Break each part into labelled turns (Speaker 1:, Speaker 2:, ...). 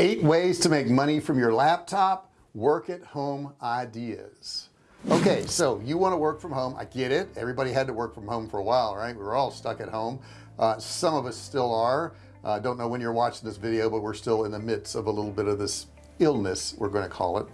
Speaker 1: eight ways to make money from your laptop. Work at home ideas. Okay so you want to work from home. I get it. Everybody had to work from home for a while right? We were all stuck at home. Uh, some of us still are. Uh, don't know when you're watching this video but we're still in the midst of a little bit of this illness we're going to call it.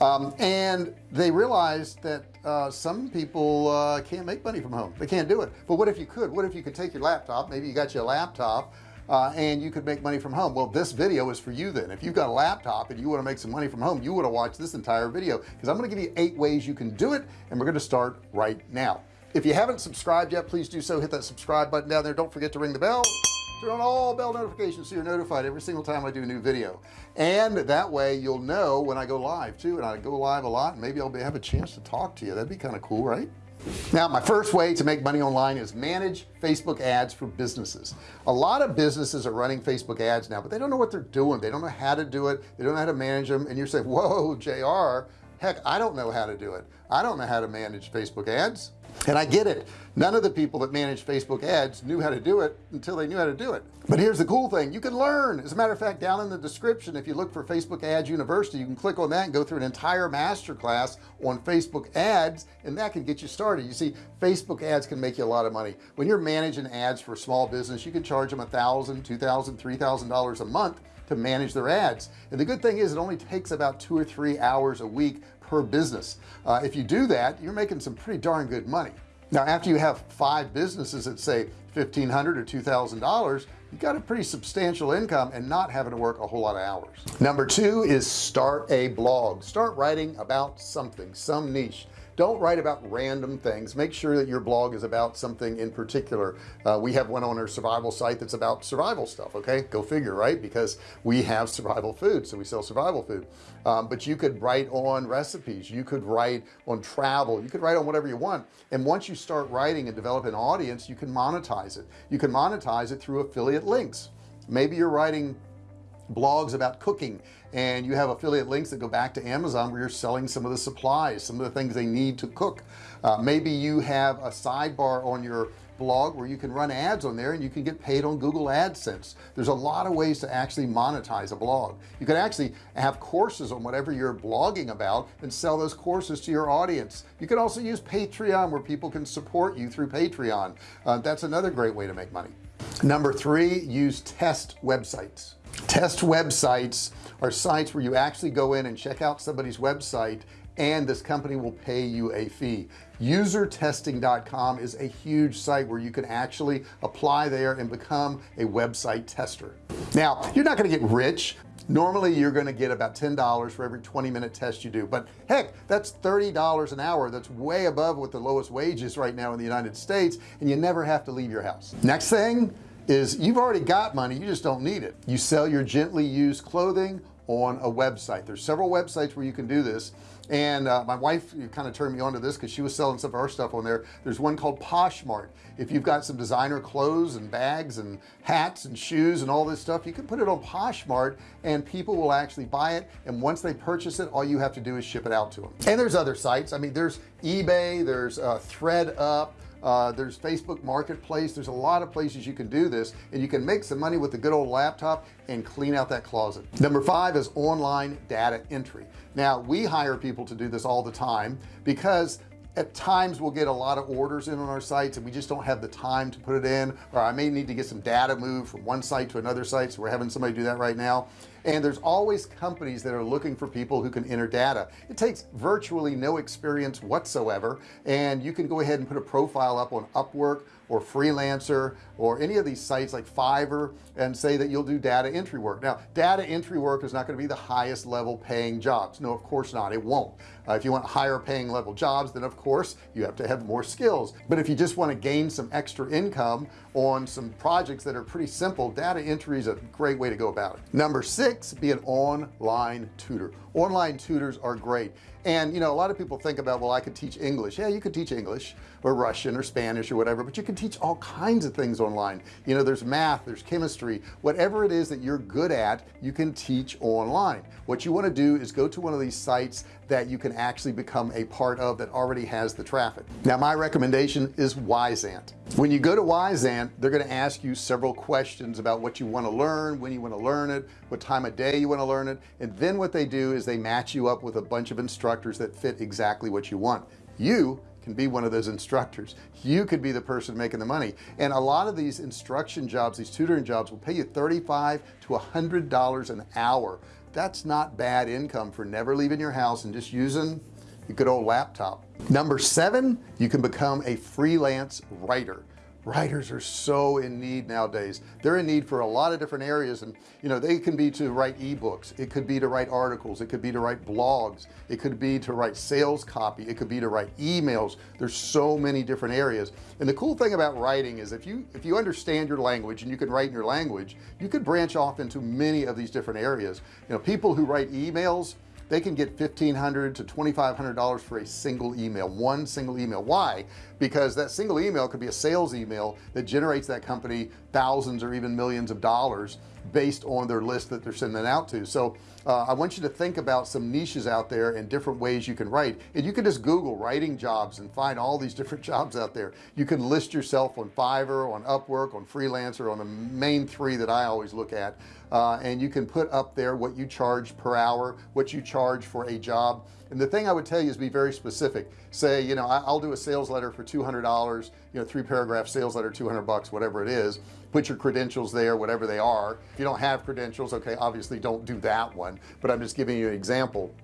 Speaker 1: Um, and they realized that uh, some people uh, can't make money from home. They can't do it. But what if you could? What if you could take your laptop? Maybe you got your laptop uh, and you could make money from home. Well this video is for you then. If you've got a laptop and you want to make some money from home you want to watch this entire video because I'm going to give you eight ways you can do it and we're going to start right now. If you haven't subscribed yet please do so. Hit that subscribe button down there. Don't forget to ring the bell. Turn on all bell notifications so you're notified every single time I do a new video. And that way you'll know when I go live too and I go live a lot and maybe I'll be, have a chance to talk to you. That'd be kind of cool right now my first way to make money online is manage Facebook ads for businesses. A lot of businesses are running Facebook ads now but they don't know what they're doing. They don't know how to do it. They don't know how to manage them. And you're saying whoa JR heck I don't know how to do it. I don't know how to manage Facebook ads. And I get it. None of the people that manage Facebook ads knew how to do it until they knew how to do it. But here's the cool thing. You can learn. As a matter of fact down in the description if you look for Facebook ads university you can click on that and go through an entire master class on Facebook ads and that can get you started. You see Facebook ads can make you a lot of money. When you're managing ads for a small business you can charge them a thousand two thousand three thousand dollars a month to manage their ads. And the good thing is it only takes about two or three hours a week per business. Uh, if you do that you're making some pretty darn good money. Now after you have five businesses that say 1500 or two thousand dollars you got a pretty substantial income and not having to work a whole lot of hours. Number two is start a blog. Start writing about something some niche don't write about random things. Make sure that your blog is about something in particular. Uh, we have one on our survival site that's about survival stuff okay? Go figure right? Because we have survival food so we sell survival food. Um, but you could write on recipes. You could write on travel. You could write on whatever you want. And once you start writing and develop an audience you can monetize it. You can monetize it through affiliate links. Maybe you're writing blogs about cooking and you have affiliate links that go back to Amazon where you're selling some of the supplies some of the things they need to cook. Uh, maybe you have a sidebar on your blog where you can run ads on there and you can get paid on Google AdSense. There's a lot of ways to actually monetize a blog. You can actually have courses on whatever you're blogging about and sell those courses to your audience. You can also use Patreon where people can support you through Patreon. Uh, that's another great way to make money. Number three use test websites test websites are sites where you actually go in and check out somebody's website and this company will pay you a fee. Usertesting.com is a huge site where you can actually apply there and become a website tester. Now you're not going to get rich. Normally you're going to get about ten dollars for every 20 minute test you do but heck that's $30 an hour. That's way above what the lowest wage is right now in the United States and you never have to leave your house. Next thing is you've already got money you just don't need it. You sell your gently used clothing on a website. There's several websites where you can do this. And uh, my wife kind of turned me on to this because she was selling some of our stuff on there. There's one called Poshmark. If you've got some designer clothes and bags and hats and shoes and all this stuff you can put it on Poshmark and people will actually buy it. And once they purchase it all you have to do is ship it out to them and there's other sites. I mean there's eBay there's uh, ThredUp uh, there's Facebook marketplace. There's a lot of places you can do this and you can make some money with a good old laptop and clean out that closet. Number five is online data entry. Now we hire people to do this all the time because at times we'll get a lot of orders in on our sites and we just don't have the time to put it in or I may need to get some data moved from one site to another site so we're having somebody do that right now and there's always companies that are looking for people who can enter data. It takes virtually no experience whatsoever and you can go ahead and put a profile up on Upwork or freelancer or any of these sites like Fiverr and say that you'll do data entry work. Now data entry work is not going to be the highest level paying jobs. No of course not. It won't. Uh, if you want higher paying level jobs then of course you have to have more skills. But if you just want to gain some extra income on some projects that are pretty simple data entry is a great way to go about it. Number six be an online tutor. Online tutors are great. And you know a lot of people think about well I could teach English. Yeah you could teach English or Russian or Spanish or whatever but you can teach all kinds of things online. You know there's math there's chemistry. Whatever it is that you're good at you can teach online. What you want to do is go to one of these sites that you can actually become a part of that already has the traffic. Now my recommendation is Wyzant when you go to Wyzant they're going to ask you several questions about what you want to learn when you want to learn it what time of day you want to learn it. And then what they do is they match you up with a bunch of instructors that fit exactly what you want. You can be one of those instructors. You could be the person making the money. And a lot of these instruction jobs these tutoring jobs will pay you 35 to hundred dollars an hour. That's not bad income for never leaving your house and just using a good old laptop. Number seven you can become a freelance writer writers are so in need nowadays. They're in need for a lot of different areas and you know they can be to write ebooks. It could be to write articles. It could be to write blogs. It could be to write sales copy. It could be to write emails. There's so many different areas. And the cool thing about writing is if you if you understand your language and you can write in your language you could branch off into many of these different areas. You know people who write emails they can get 1,500 to $2,500 for a single email one single email. Why? Because that single email could be a sales email that generates that company thousands or even millions of dollars based on their list that they're sending out to. So uh, I want you to think about some niches out there and different ways you can write. And you can just google writing jobs and find all these different jobs out there. You can list yourself on Fiverr on Upwork on freelancer on the main three that I always look at. Uh, and you can put up there what you charge per hour what you charge for a job and the thing I would tell you is be very specific. Say you know I'll do a sales letter for $200 you know three paragraph sales letter 200 bucks whatever it is. Put your credentials there whatever they are. If you don't have credentials okay obviously don't do that one. But I'm just giving you an example.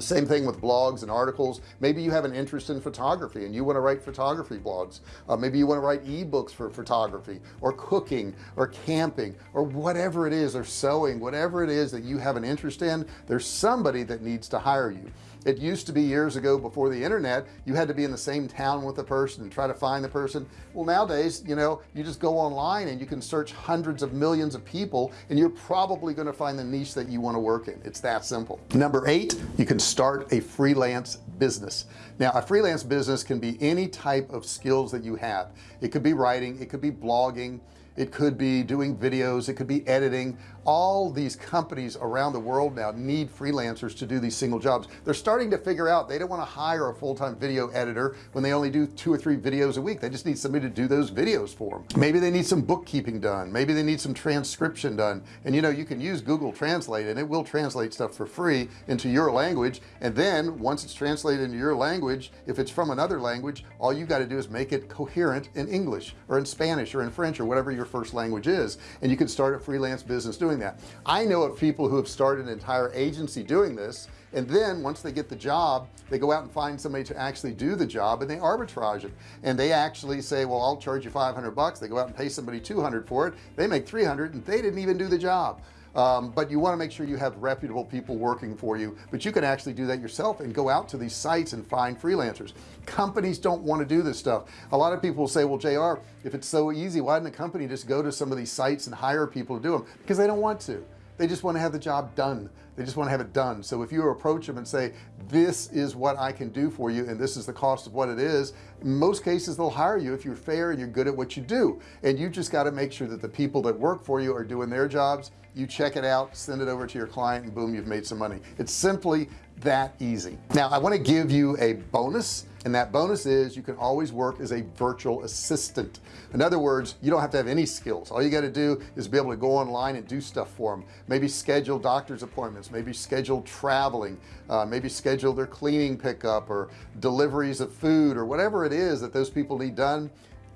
Speaker 1: Same thing with blogs and articles. Maybe you have an interest in photography and you want to write photography blogs. Uh, maybe you want to write ebooks for photography or cooking or camping or whatever it is or sewing whatever it is that you have an interest in there's somebody that needs to hire you it used to be years ago before the internet you had to be in the same town with the person and try to find the person. Well nowadays you know you just go online and you can search hundreds of millions of people and you're probably going to find the niche that you want to work in. It's that simple. Number eight you can start a freelance business. Now a freelance business can be any type of skills that you have. It could be writing it could be blogging it could be doing videos it could be editing. All these companies around the world now need freelancers to do these single jobs. They're starting to figure out they don't want to hire a full-time video editor when they only do two or three videos a week. They just need somebody to do those videos for them maybe they need some bookkeeping done. Maybe they need some transcription done. And you know you can use Google Translate and it will translate stuff for free into your language. And then once it's translated into your language if it's from another language all you got to do is make it coherent in English or in Spanish or in French or whatever your first language is. And you can start a freelance business doing that. I know of people who have started an entire agency doing this and then once they get the job they go out and find somebody to actually do the job and they arbitrage it. And they actually say well I'll charge you 500 bucks. They go out and pay somebody 200 for it. They make 300 and they didn't even do the job. Um, but you want to make sure you have reputable people working for you but you can actually do that yourself and go out to these sites and find freelancers. Companies don't want to do this stuff. A lot of people will say well JR if it's so easy why didn't a company just go to some of these sites and hire people to do them because they don't want to they just want to have the job done. They just want to have it done. So if you approach them and say this is what I can do for you and this is the cost of what it is in most cases they'll hire you if you're fair and you're good at what you do. And you just got to make sure that the people that work for you are doing their jobs. You check it out send it over to your client and boom you've made some money. It's simply that easy. Now I want to give you a bonus and that bonus is you can always work as a virtual assistant. In other words you don't have to have any skills. All you got to do is be able to go online and do stuff for them maybe schedule doctor's appointments maybe schedule traveling uh, maybe schedule their cleaning pickup or deliveries of food or whatever it is that those people need done.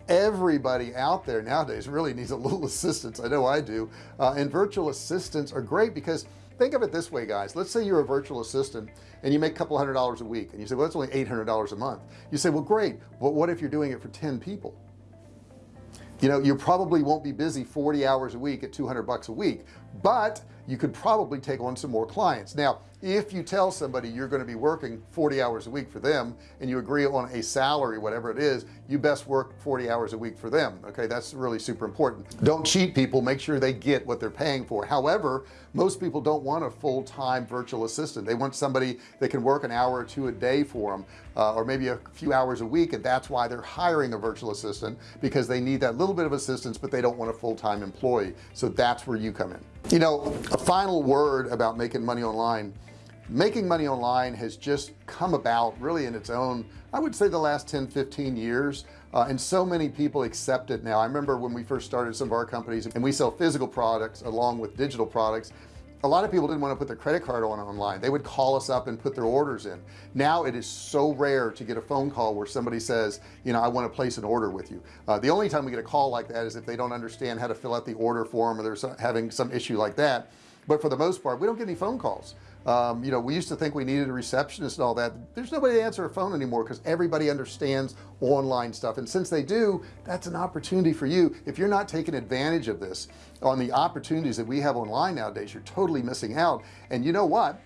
Speaker 1: Everybody out there nowadays really needs a little assistance. I know I do. Uh, and virtual assistants are great because think of it this way guys. Let's say you're a virtual assistant and you make a couple hundred dollars a week and you say well that's only $800 a month. You say well great but what if you're doing it for 10 people? You know you probably won't be busy 40 hours a week at 200 bucks a week but you could probably take on some more clients. Now if you tell somebody you're going to be working 40 hours a week for them and you agree on a salary whatever it is you best work 40 hours a week for them okay? That's really super important. Don't cheat people. Make sure they get what they're paying for. However most people don't want a full-time virtual assistant. They want somebody that can work an hour or two a day for them uh, or maybe a few hours a week and that's why they're hiring a virtual assistant because they need that little bit of assistance but they don't want a full-time employee. So that's where you come in you know a final word about making money online. Making money online has just come about really in its own I would say the last 10 15 years uh, and so many people accept it now. I remember when we first started some of our companies and we sell physical products along with digital products a lot of people didn't want to put their credit card on online. They would call us up and put their orders in. Now it is so rare to get a phone call where somebody says you know I want to place an order with you. Uh, the only time we get a call like that is if they don't understand how to fill out the order form or they're having some issue like that but for the most part we don't get any phone calls. Um, you know we used to think we needed a receptionist and all that. There's nobody to answer a phone anymore because everybody understands online stuff. And since they do that's an opportunity for you. If you're not taking advantage of this on the opportunities that we have online nowadays you're totally missing out. And you know what?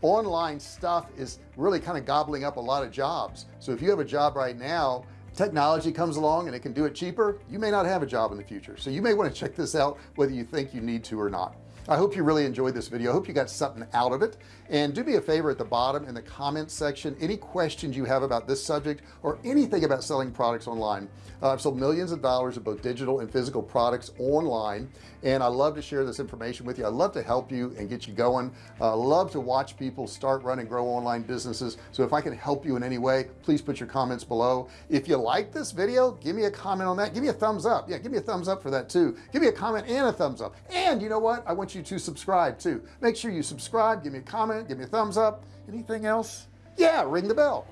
Speaker 1: Online stuff is really kind of gobbling up a lot of jobs. So if you have a job right now technology comes along and it can do it cheaper you may not have a job in the future. So you may want to check this out whether you think you need to or not I hope you really enjoyed this video. I hope you got something out of it. And do me a favor at the bottom in the comments section any questions you have about this subject or anything about selling products online. Uh, I've sold millions of dollars of both digital and physical products online and I love to share this information with you. I love to help you and get you going. Uh, love to watch people start run and grow online businesses. So if I can help you in any way please put your comments below. If you like this video give me a comment on that. Give me a thumbs up. Yeah give me a thumbs up for that too. Give me a comment and a thumbs up. And you know what? I want you to subscribe too. Make sure you subscribe give me a comment give me a thumbs up. Anything else? Yeah ring the bell.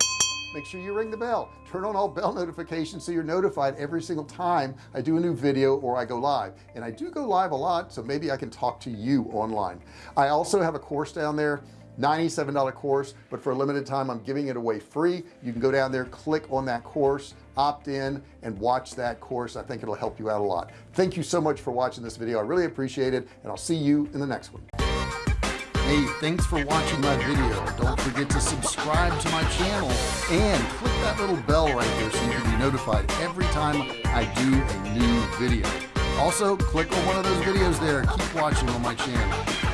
Speaker 1: Make sure you ring the bell. Turn on all bell notifications so you're notified every single time I do a new video or I go live. And I do go live a lot so maybe I can talk to you online. I also have a course down there $97 course but for a limited time I'm giving it away free. You can go down there click on that course opt in and watch that course. I think it'll help you out a lot. Thank you so much for watching this video. I really appreciate it and I'll see you in the next one. Hey thanks for watching my video. Don't forget to subscribe to my channel and click that little bell right there so you can be notified every time I do a new video. Also click on one of those videos there. Keep watching on my channel